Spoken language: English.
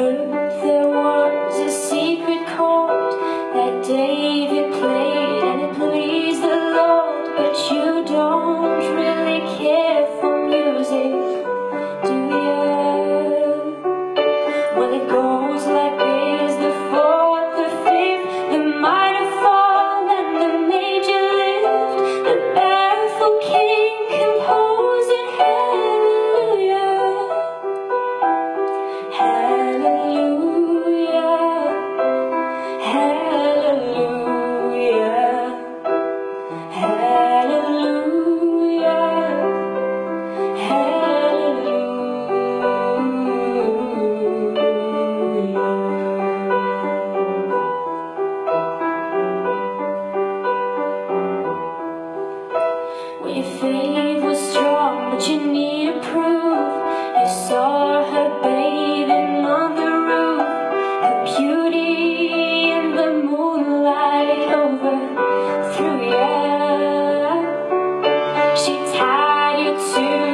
heard there was a secret code that day Your faith was strong, but you need to prove You saw her bathing on the roof. Her beauty in the moonlight overthrew you She tied you to